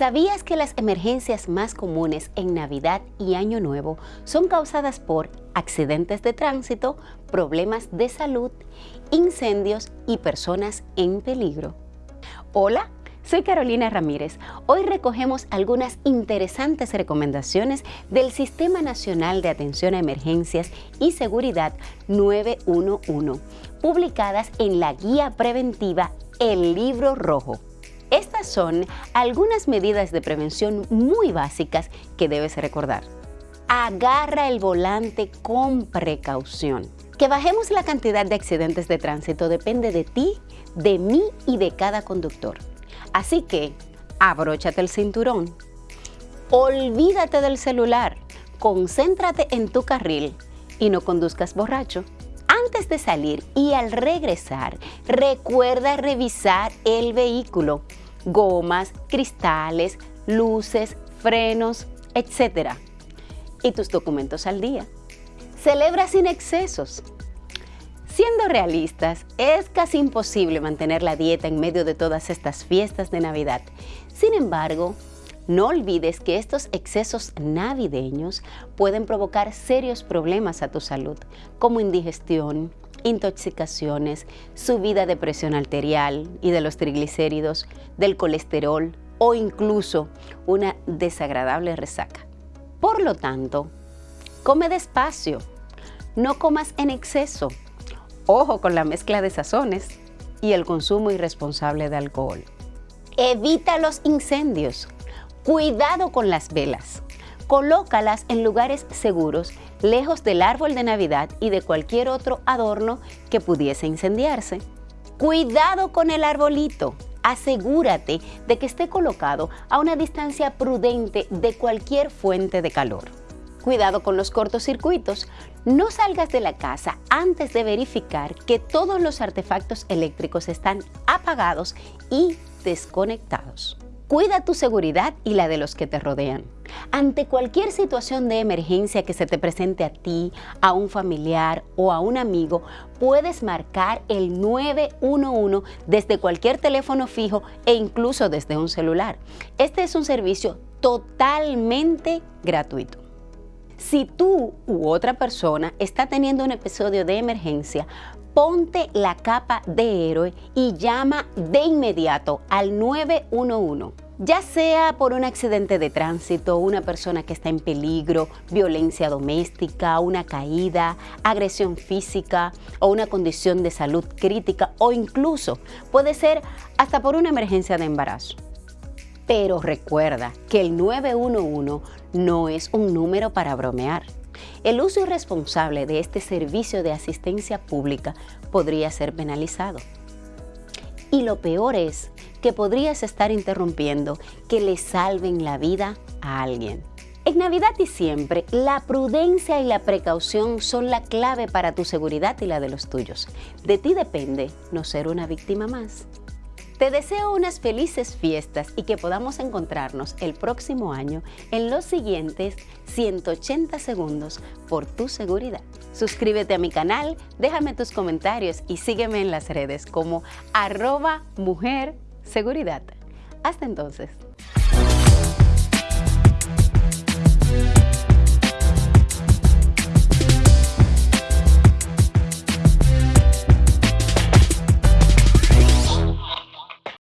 ¿Sabías que las emergencias más comunes en Navidad y Año Nuevo son causadas por accidentes de tránsito, problemas de salud, incendios y personas en peligro? Hola, soy Carolina Ramírez. Hoy recogemos algunas interesantes recomendaciones del Sistema Nacional de Atención a Emergencias y Seguridad 911, publicadas en la Guía Preventiva El Libro Rojo son algunas medidas de prevención muy básicas que debes recordar. Agarra el volante con precaución. Que bajemos la cantidad de accidentes de tránsito depende de ti, de mí y de cada conductor. Así que, abróchate el cinturón. Olvídate del celular. Concéntrate en tu carril y no conduzcas borracho. Antes de salir y al regresar, recuerda revisar el vehículo gomas, cristales, luces, frenos, etc. Y tus documentos al día. Celebra sin excesos. Siendo realistas, es casi imposible mantener la dieta en medio de todas estas fiestas de Navidad. Sin embargo, no olvides que estos excesos navideños pueden provocar serios problemas a tu salud, como indigestión, intoxicaciones, subida de presión arterial y de los triglicéridos, del colesterol o incluso una desagradable resaca. Por lo tanto, come despacio, no comas en exceso, ojo con la mezcla de sazones y el consumo irresponsable de alcohol. Evita los incendios, cuidado con las velas, colócalas en lugares seguros lejos del árbol de Navidad y de cualquier otro adorno que pudiese incendiarse. Cuidado con el arbolito. Asegúrate de que esté colocado a una distancia prudente de cualquier fuente de calor. Cuidado con los cortocircuitos. No salgas de la casa antes de verificar que todos los artefactos eléctricos están apagados y desconectados. Cuida tu seguridad y la de los que te rodean. Ante cualquier situación de emergencia que se te presente a ti, a un familiar o a un amigo, puedes marcar el 911 desde cualquier teléfono fijo e incluso desde un celular. Este es un servicio totalmente gratuito. Si tú u otra persona está teniendo un episodio de emergencia, ponte la capa de héroe y llama de inmediato al 911. Ya sea por un accidente de tránsito, una persona que está en peligro, violencia doméstica, una caída, agresión física o una condición de salud crítica o incluso puede ser hasta por una emergencia de embarazo. Pero recuerda que el 911 no es un número para bromear. El uso irresponsable de este servicio de asistencia pública podría ser penalizado. Y lo peor es que podrías estar interrumpiendo que le salven la vida a alguien. En Navidad y siempre, la prudencia y la precaución son la clave para tu seguridad y la de los tuyos. De ti depende no ser una víctima más. Te deseo unas felices fiestas y que podamos encontrarnos el próximo año en los siguientes 180 segundos por tu seguridad. Suscríbete a mi canal, déjame tus comentarios y sígueme en las redes como arroba mujer seguridad. Hasta entonces.